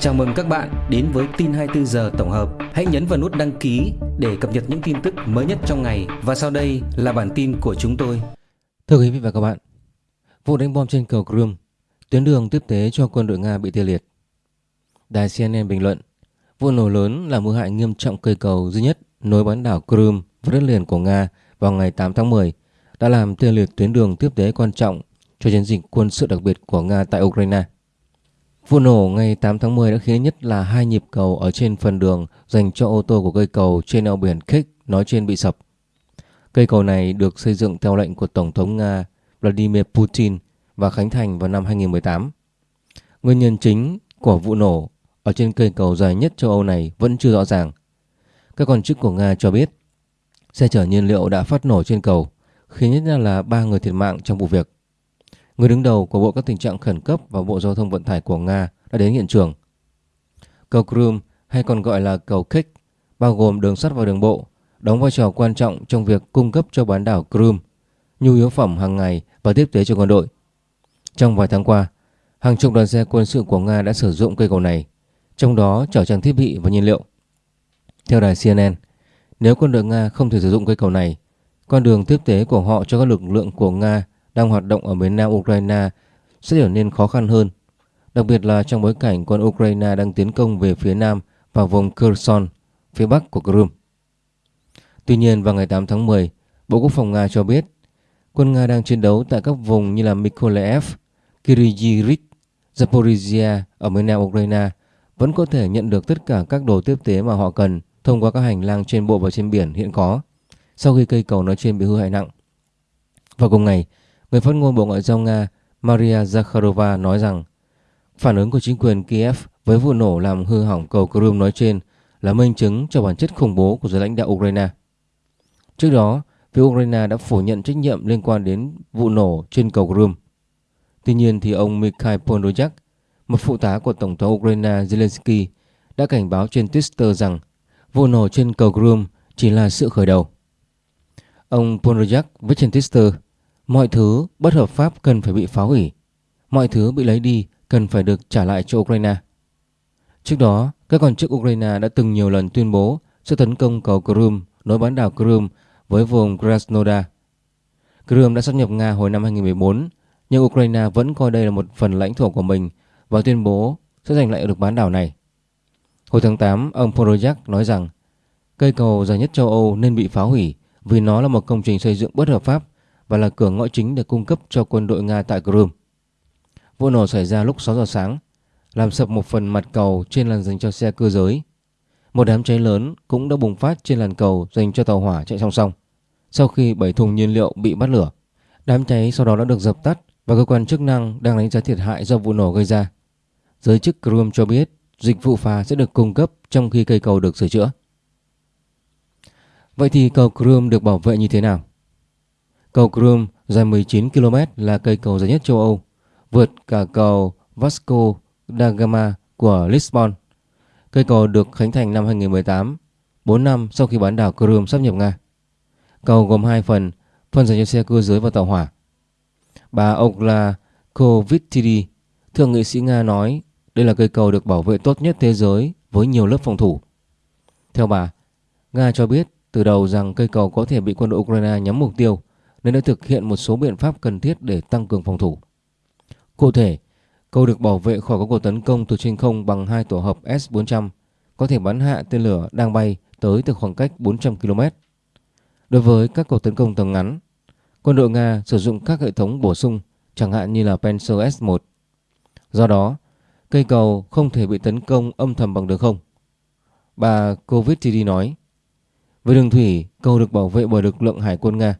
Chào mừng các bạn đến với tin 24 giờ tổng hợp. Hãy nhấn vào nút đăng ký để cập nhật những tin tức mới nhất trong ngày và sau đây là bản tin của chúng tôi. Thưa quý vị và các bạn, vụ đánh bom trên cầu Crimea, tuyến đường tiếp tế cho quân đội Nga bị tê liệt. Đài CNN bình luận, vụ nổ lớn là mưa hại nghiêm trọng cây cầu duy nhất nối bán đảo Crimea với đất liền của Nga vào ngày 8 tháng 10 đã làm tê liệt tuyến đường tiếp tế quan trọng cho chiến dịch quân sự đặc biệt của Nga tại Ukraine. Vụ nổ ngày 8 tháng 10 đã khiến nhất là hai nhịp cầu ở trên phần đường dành cho ô tô của cây cầu trên eo biển Kerch nói trên bị sập. Cây cầu này được xây dựng theo lệnh của Tổng thống Nga Vladimir Putin và khánh thành vào năm 2018. Nguyên nhân chính của vụ nổ ở trên cây cầu dài nhất châu Âu này vẫn chưa rõ ràng. Các quan chức của Nga cho biết xe chở nhiên liệu đã phát nổ trên cầu, khiến nhất là ba người thiệt mạng trong vụ việc. Người đứng đầu của Bộ các tình trạng khẩn cấp và Bộ Giao thông Vận tải của Nga đã đến hiện trường. Cầu Crimea hay còn gọi là cầu Kích, bao gồm đường sắt và đường bộ, đóng vai trò quan trọng trong việc cung cấp cho bán đảo Crimea nhu yếu phẩm hàng ngày và tiếp tế cho quân đội. Trong vài tháng qua, hàng chục đoàn xe quân sự của Nga đã sử dụng cây cầu này, trong đó chở trang thiết bị và nhiên liệu. Theo đài CNN, nếu quân đội Nga không thể sử dụng cây cầu này, con đường tiếp tế của họ cho các lực lượng của Nga đang hoạt động ở miền nam Ukraine sẽ trở nên khó khăn hơn, đặc biệt là trong bối cảnh quân Ukraine đang tiến công về phía nam và vùng Kherson, phía bắc của Crimea. Tuy nhiên, vào ngày 8 tháng 10, Bộ Quốc phòng Nga cho biết quân Nga đang chiến đấu tại các vùng như là Mykolaiv, Kirijirik, Zaporizhia ở miền nam Ukraine vẫn có thể nhận được tất cả các đồ tiếp tế mà họ cần thông qua các hành lang trên bộ và trên biển hiện có sau khi cây cầu nói trên bị hư hại nặng. Vào cùng ngày, Người phát ngôn Bộ Ngoại giao Nga Maria Zakharova nói rằng phản ứng của chính quyền Kiev với vụ nổ làm hư hỏng cầu Crimea nói trên là minh chứng cho bản chất khủng bố của giới lãnh đạo Ukraine. Trước đó, phía Ukraine đã phủ nhận trách nhiệm liên quan đến vụ nổ trên cầu Crimea. Tuy nhiên thì ông Mikhail Podolyak, một phụ tá của Tổng thống Ukraine Zelensky, đã cảnh báo trên Twitter rằng vụ nổ trên cầu Crimea chỉ là sự khởi đầu. Ông Podolyak viết trên Twitter Mọi thứ bất hợp pháp cần phải bị phá hủy. Mọi thứ bị lấy đi cần phải được trả lại cho Ukraine. Trước đó, các quan chức Ukraine đã từng nhiều lần tuyên bố sẽ tấn công cầu Crimea nối bán đảo Crimea với vùng Krasnodar. Crimea đã sáp nhập Nga hồi năm 2014, nhưng Ukraine vẫn coi đây là một phần lãnh thổ của mình và tuyên bố sẽ giành lại được bán đảo này. Hồi tháng 8, ông Podolyak nói rằng cây cầu dài nhất châu Âu nên bị phá hủy vì nó là một công trình xây dựng bất hợp pháp và là cửa ngõ chính để cung cấp cho quân đội Nga tại Crimea. Vụ nổ xảy ra lúc 6 giờ sáng, làm sập một phần mặt cầu trên làn dành cho xe cơ giới. Một đám cháy lớn cũng đã bùng phát trên làn cầu dành cho tàu hỏa chạy song song. Sau khi 7 thùng nhiên liệu bị bắt lửa, đám cháy sau đó đã được dập tắt và cơ quan chức năng đang đánh giá thiệt hại do vụ nổ gây ra. Giới chức Crimea cho biết dịch vụ phà sẽ được cung cấp trong khi cây cầu được sửa chữa. Vậy thì cầu Crimea được bảo vệ như thế nào? Cầu Crimea dài 19 km là cây cầu dài nhất châu Âu, vượt cả cầu Vasco da Gama của Lisbon. Cây cầu được khánh thành năm 2018, 4 năm sau khi bán đảo Crimea sắp nhập Nga. Cầu gồm hai phần, phần dành cho xe cơ giới và tàu hỏa. Bà Okla Kovitidi, thượng nghị sĩ Nga nói đây là cây cầu được bảo vệ tốt nhất thế giới với nhiều lớp phòng thủ. Theo bà, Nga cho biết từ đầu rằng cây cầu có thể bị quân đội Ukraine nhắm mục tiêu nên đã thực hiện một số biện pháp cần thiết để tăng cường phòng thủ. Cụ thể, cầu được bảo vệ khỏi các cuộc tấn công từ trên không bằng hai tổ hợp S-400 có thể bắn hạ tên lửa đang bay tới từ khoảng cách 400 km. Đối với các cuộc tấn công tầm ngắn, quân đội Nga sử dụng các hệ thống bổ sung chẳng hạn như là Panzer S-1. Do đó, cây cầu không thể bị tấn công âm thầm bằng đường không. Bà Kovitidi nói, với đường thủy, cầu được bảo vệ bởi lực lượng hải quân Nga.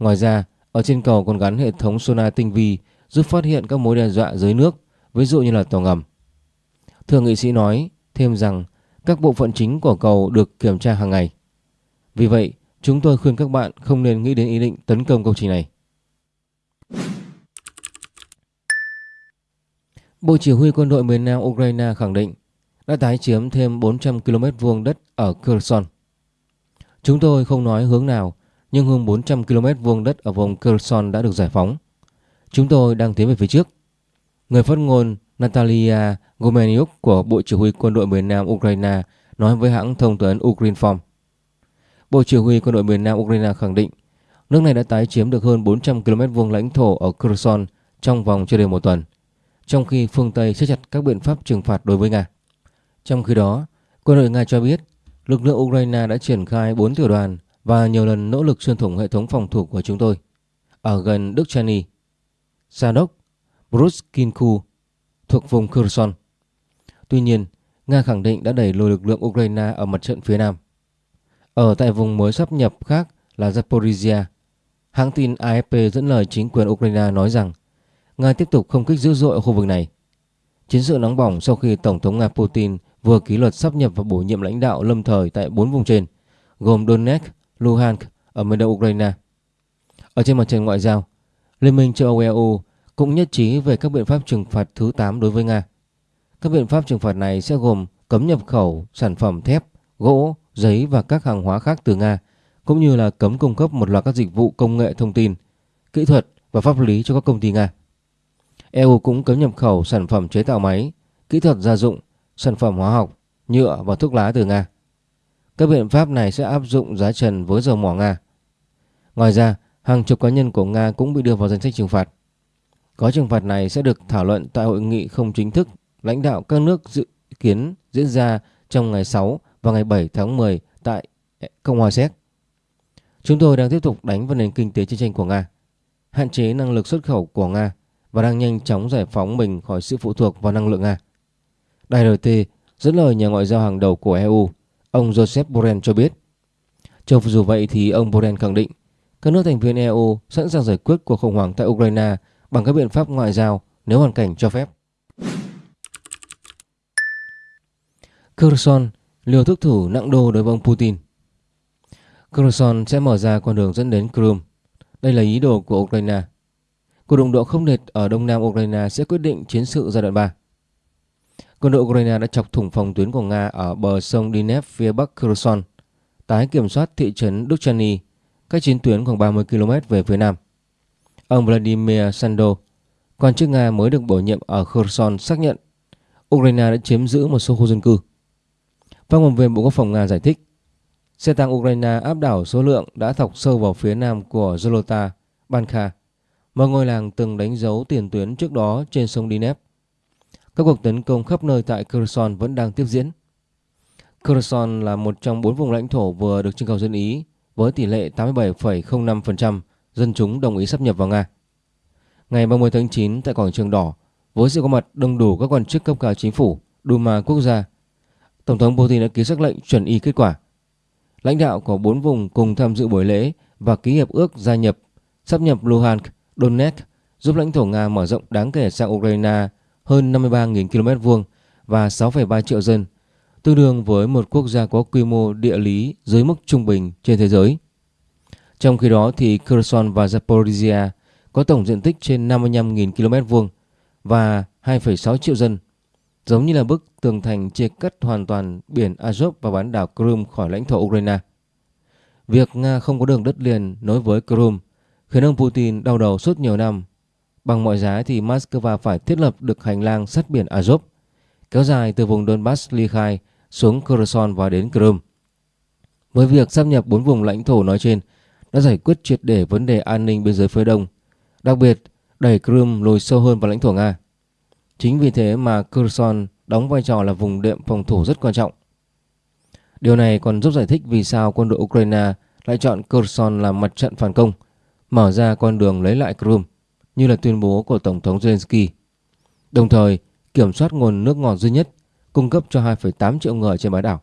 Ngoài ra, ở trên cầu còn gắn hệ thống sonar tinh vi giúp phát hiện các mối đe dọa dưới nước, ví dụ như là tàu ngầm. Thượng nghị sĩ nói thêm rằng các bộ phận chính của cầu được kiểm tra hàng ngày. Vì vậy, chúng tôi khuyên các bạn không nên nghĩ đến ý định tấn công công trình này. Bộ Chỉ huy quân đội miền Nam Ukraine khẳng định đã tái chiếm thêm 400 km vuông đất ở Kherson. Chúng tôi không nói hướng nào nhưng hơn 400 km vuông đất ở vùng Kherson đã được giải phóng. Chúng tôi đang tiến về phía trước. Người phát ngôn Natalia Gomeniuk của Bộ Chỉ huy Quân đội miền Nam Ukraine nói với hãng thông tấn Ukrinform. Bộ Chỉ huy Quân đội miền Nam Ukraine khẳng định nước này đã tái chiếm được hơn 400 km vuông lãnh thổ ở Kherson trong vòng chưa đầy một tuần, trong khi phương Tây siết chặt các biện pháp trừng phạt đối với Nga. Trong khi đó, quân đội Nga cho biết lực lượng Ukraine đã triển khai 4 tiểu đoàn và nhiều lần nỗ lực xuyên thủng hệ thống phòng thủ của chúng tôi ở gần Đức Chani, Sadok, Bruskinku thuộc vùng Kherson. Tuy nhiên, Nga khẳng định đã đẩy lùi lực lượng Ukraine ở mặt trận phía Nam. Ở tại vùng mới sắp nhập khác là Zaporizhia, hãng tin AFP dẫn lời chính quyền Ukraine nói rằng Nga tiếp tục không kích dữ dội ở khu vực này. Chiến sự nóng bỏng sau khi Tổng thống Nga Putin vừa ký luật sắp nhập và bổ nhiệm lãnh đạo lâm thời tại bốn vùng trên, gồm Donetsk, Luhansk ở miền đông Ukraine. Ở trên mặt trận ngoại giao, Liên minh châu Âu EU cũng nhất trí về các biện pháp trừng phạt thứ 8 đối với Nga. Các biện pháp trừng phạt này sẽ gồm cấm nhập khẩu sản phẩm thép, gỗ, giấy và các hàng hóa khác từ Nga, cũng như là cấm cung cấp một loạt các dịch vụ công nghệ thông tin, kỹ thuật và pháp lý cho các công ty Nga. EU cũng cấm nhập khẩu sản phẩm chế tạo máy, kỹ thuật gia dụng, sản phẩm hóa học, nhựa và thuốc lá từ Nga. Các biện pháp này sẽ áp dụng giá trần với dầu mỏ Nga. Ngoài ra, hàng chục cá nhân của Nga cũng bị đưa vào danh sách trừng phạt. Gói trừng phạt này sẽ được thảo luận tại hội nghị không chính thức lãnh đạo các nước dự kiến diễn ra trong ngày 6 và ngày 7 tháng 10 tại Cộng hòa Séc. Chúng tôi đang tiếp tục đánh vào nền kinh tế chiến tranh của Nga, hạn chế năng lực xuất khẩu của Nga và đang nhanh chóng giải phóng mình khỏi sự phụ thuộc vào năng lượng Nga. Đài RT dẫn lời nhà ngoại giao hàng đầu của EU, ông Joseph Borrell cho biết. Cho dù vậy thì ông Borrell khẳng định, các nước thành viên EU sẵn sàng giải quyết cuộc khủng hoảng tại Ukraine bằng các biện pháp ngoại giao nếu hoàn cảnh cho phép. Kherson liều thức thủ nặng đô đối với ông Putin. Kherson sẽ mở ra con đường dẫn đến Crimea. Đây là ý đồ của Ukraine. Cuộc đụng độ không liệt ở đông nam Ukraine sẽ quyết định chiến sự giai đoạn 3. Quân đội Ukraine đã chọc thủng phòng tuyến của Nga ở bờ sông Dnepr phía bắc Kherson, tái kiểm soát thị trấn Duchany, cách chiến tuyến khoảng 30 km về phía nam. Ông Vladimir Sando, quan chức Nga mới được bổ nhiệm ở Kherson xác nhận Ukraine đã chiếm giữ một số khu dân cư. Phát ngôn viên Bộ Quốc phòng Nga giải thích, xe tăng Ukraine áp đảo số lượng đã thọc sâu vào phía nam của Zolota, Bankha, một ngôi làng từng đánh dấu tiền tuyến trước đó trên sông Dnepr. Các cuộc tấn công khắp nơi tại Kherson vẫn đang tiếp diễn. Kherson là một trong bốn vùng lãnh thổ vừa được trưng cầu dân Ý với tỷ lệ 87,05% dân chúng đồng ý sắp nhập vào Nga. Ngày 30 tháng 9 tại quảng trường đỏ, với sự có mặt đông đủ các quan chức cấp cao chính phủ, Duma quốc gia, Tổng thống Putin đã ký sắc lệnh chuẩn y kết quả. Lãnh đạo của bốn vùng cùng tham dự buổi lễ và ký hiệp ước gia nhập, sắp nhập Luhansk, Donetsk giúp lãnh thổ Nga mở rộng đáng kể sang Ukraine hơn 53.000 km vuông và 6,3 triệu dân, tương đương với một quốc gia có quy mô địa lý dưới mức trung bình trên thế giới. Trong khi đó thì Kherson và Zaporizhia có tổng diện tích trên 55.000 km vuông và 2,6 triệu dân, giống như là bức tường thành chia cắt hoàn toàn biển Azov và bán đảo Crimea khỏi lãnh thổ Ukraine. Việc Nga không có đường đất liền nối với Crimea khiến ông Putin đau đầu suốt nhiều năm. Bằng mọi giá thì Moscow phải thiết lập được hành lang sắt biển Azov, kéo dài từ vùng Donbass ly khai xuống Kherson và đến Crimea. Với việc sắp nhập bốn vùng lãnh thổ nói trên đã giải quyết triệt để vấn đề an ninh biên giới phía đông, đặc biệt đẩy Crimea lùi sâu hơn vào lãnh thổ Nga. Chính vì thế mà Kherson đóng vai trò là vùng đệm phòng thủ rất quan trọng. Điều này còn giúp giải thích vì sao quân đội Ukraine lại chọn Kherson làm mặt trận phản công, mở ra con đường lấy lại Crimea như là tuyên bố của Tổng thống Zelensky. Đồng thời, kiểm soát nguồn nước ngọt duy nhất cung cấp cho 2,8 triệu người trên bán đảo.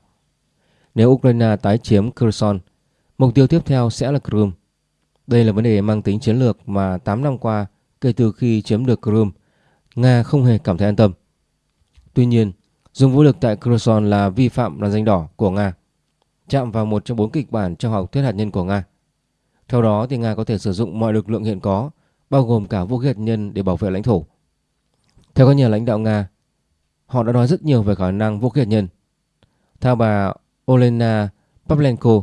Nếu Ukraine tái chiếm Kherson, mục tiêu tiếp theo sẽ là Crimea. Đây là vấn đề mang tính chiến lược mà 8 năm qua kể từ khi chiếm được Crimea, Nga không hề cảm thấy an tâm. Tuy nhiên, dùng vũ lực tại Kherson là vi phạm làn danh đỏ của Nga, chạm vào một trong bốn kịch bản trong học thuyết hạt nhân của Nga. Theo đó thì Nga có thể sử dụng mọi lực lượng hiện có, bao gồm cả vũ khí hạt nhân để bảo vệ lãnh thổ. Theo các nhà lãnh đạo Nga, họ đã nói rất nhiều về khả năng vũ khí hạt nhân. Theo bà Olena Pavlenko,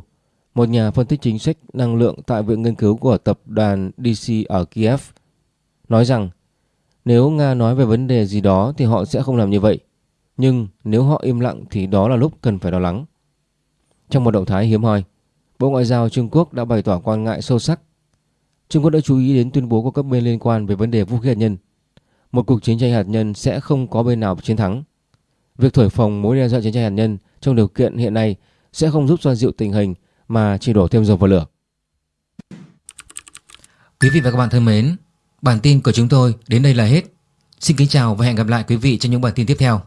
một nhà phân tích chính sách năng lượng tại Viện Nghiên cứu của tập đoàn DC ở Kiev, nói rằng Nếu Nga nói về vấn đề gì đó thì họ sẽ không làm như vậy. Nhưng nếu họ im lặng thì đó là lúc cần phải lo lắng. Trong một động thái hiếm hoi, Bộ Ngoại giao Trung Quốc đã bày tỏ quan ngại sâu sắc. Trung Quốc đã chú ý đến tuyên bố của các bên liên quan về vấn đề vũ khí hạt nhân. Một cuộc chiến tranh hạt nhân sẽ không có bên nào chiến thắng. Việc thổi phồng mối đe dọa chiến tranh hạt nhân trong điều kiện hiện nay sẽ không giúp xoa dịu tình hình mà chỉ đổ thêm dầu vào lửa. Quý vị và các bạn thân mến, bản tin của chúng tôi đến đây là hết. Xin kính chào và hẹn gặp lại quý vị trong những bản tin tiếp theo.